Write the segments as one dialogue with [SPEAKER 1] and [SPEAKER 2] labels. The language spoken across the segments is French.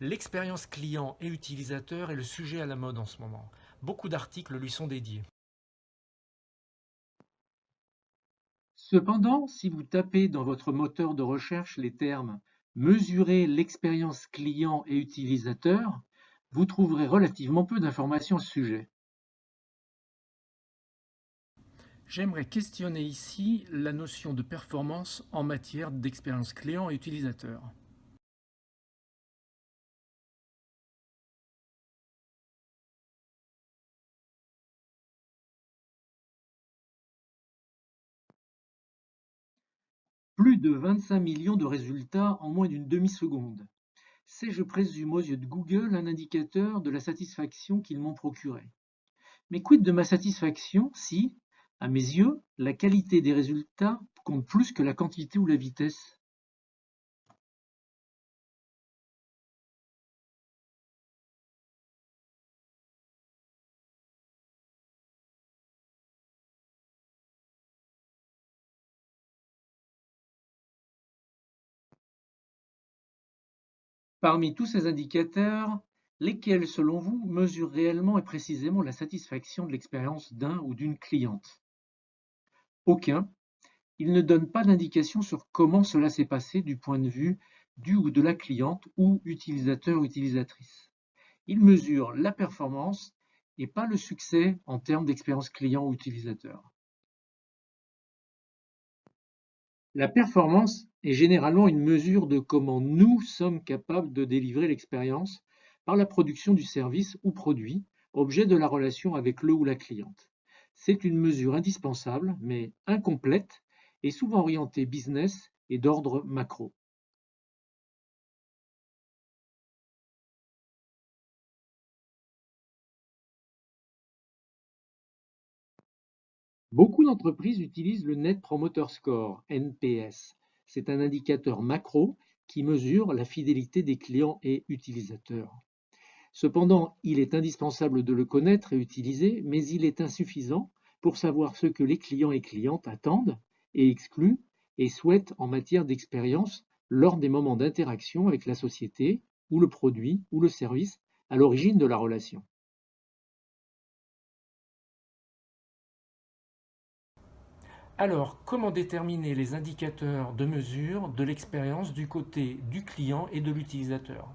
[SPEAKER 1] L'expérience client et utilisateur est le sujet à la mode en ce moment. Beaucoup d'articles lui sont dédiés.
[SPEAKER 2] Cependant, si vous tapez dans votre moteur de recherche les termes Mesurer l'expérience client et utilisateur, vous trouverez relativement peu d'informations à ce sujet.
[SPEAKER 1] J'aimerais questionner ici la notion de performance en matière d'expérience client et utilisateur.
[SPEAKER 2] Plus de 25 millions de résultats en moins d'une demi-seconde. C'est, je présume, aux yeux de Google, un indicateur de la satisfaction qu'ils m'ont procurée. Mais quid de ma satisfaction si, à mes yeux, la qualité des résultats compte plus que la quantité ou la vitesse? Parmi tous ces indicateurs, lesquels, selon vous, mesurent réellement et précisément la satisfaction de l'expérience d'un ou d'une cliente? Aucun. Ils ne donnent pas d'indication sur comment cela s'est passé du point de vue du ou de la cliente ou utilisateur ou utilisatrice. Ils mesurent la performance et pas le succès en termes d'expérience client ou utilisateur. La performance est généralement une mesure de comment nous sommes capables de délivrer l'expérience par la production du service ou produit, objet de la relation avec le ou la cliente. C'est une mesure indispensable, mais incomplète, et souvent orientée business et d'ordre macro. Beaucoup d'entreprises utilisent le Net Promoter Score, NPS. C'est un indicateur macro qui mesure la fidélité des clients et utilisateurs. Cependant, il est indispensable de le connaître et utiliser, mais il est insuffisant pour savoir ce que les clients et clientes attendent et excluent et souhaitent en matière d'expérience lors des moments d'interaction avec la société ou le produit ou le service à l'origine de la relation.
[SPEAKER 1] Alors, comment déterminer les indicateurs de mesure de l'expérience du côté du client et de l'utilisateur?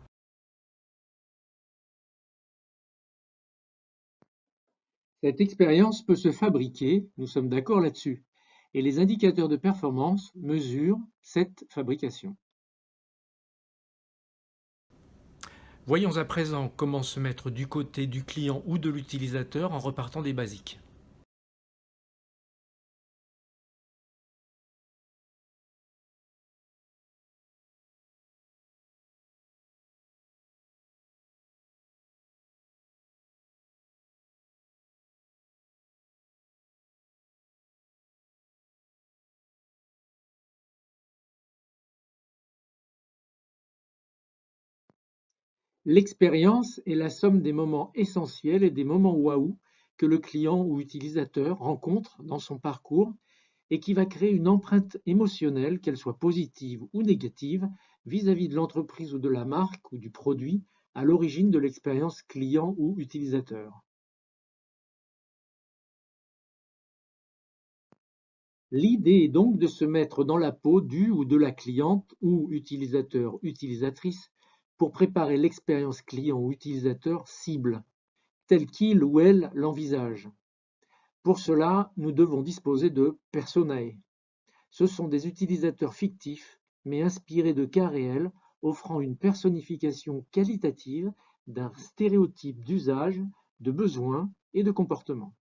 [SPEAKER 2] Cette expérience peut se fabriquer, nous sommes d'accord là-dessus, et les indicateurs de performance mesurent cette fabrication.
[SPEAKER 1] Voyons à présent comment se mettre du côté du client ou de l'utilisateur en repartant des basiques.
[SPEAKER 2] L'expérience est la somme des moments essentiels et des moments waouh que le client ou utilisateur rencontre dans son parcours et qui va créer une empreinte émotionnelle, qu'elle soit positive ou négative, vis-à-vis de l'entreprise ou de la marque ou du produit à l'origine de l'expérience client ou utilisateur. L'idée est donc de se mettre dans la peau du ou de la cliente ou utilisateur-utilisatrice pour préparer l'expérience client ou utilisateur cible, telle qu'il ou elle l'envisage. Pour cela, nous devons disposer de personae. Ce sont des utilisateurs fictifs, mais inspirés de cas réels, offrant une personnification qualitative d'un stéréotype d'usage, de besoin et de comportement.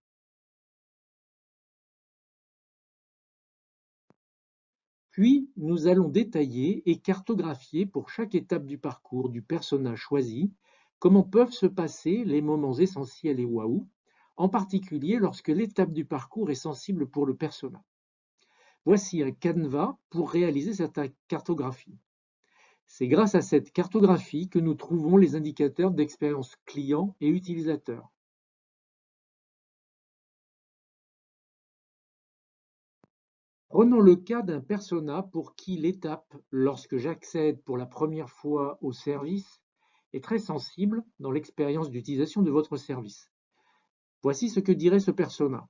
[SPEAKER 2] Puis, nous allons détailler et cartographier pour chaque étape du parcours du personnage choisi comment peuvent se passer les moments essentiels et waouh, en particulier lorsque l'étape du parcours est sensible pour le persona. Voici un canevas pour réaliser cette cartographie. C'est grâce à cette cartographie que nous trouvons les indicateurs d'expérience client et utilisateur. Prenons le cas d'un persona pour qui l'étape, lorsque j'accède pour la première fois au service, est très sensible dans l'expérience d'utilisation de votre service. Voici ce que dirait ce persona.